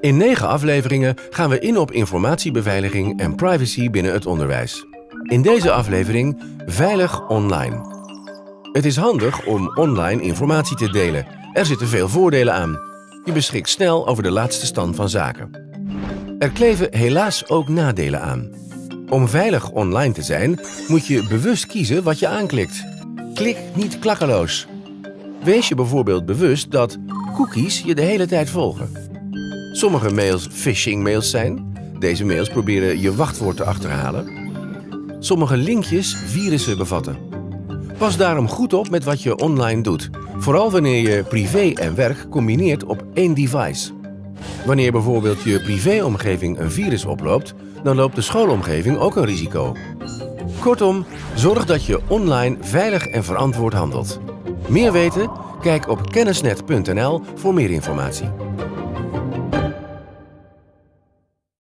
In negen afleveringen gaan we in op informatiebeveiliging en privacy binnen het onderwijs. In deze aflevering Veilig online. Het is handig om online informatie te delen. Er zitten veel voordelen aan. Je beschikt snel over de laatste stand van zaken. Er kleven helaas ook nadelen aan. Om veilig online te zijn, moet je bewust kiezen wat je aanklikt. Klik niet klakkeloos. Wees je bijvoorbeeld bewust dat cookies je de hele tijd volgen. Sommige mails phishing mails zijn. Deze mails proberen je wachtwoord te achterhalen. Sommige linkjes virussen bevatten. Pas daarom goed op met wat je online doet. Vooral wanneer je privé en werk combineert op één device. Wanneer bijvoorbeeld je privéomgeving een virus oploopt, dan loopt de schoolomgeving ook een risico. Kortom, zorg dat je online veilig en verantwoord handelt. Meer weten? Kijk op kennisnet.nl voor meer informatie.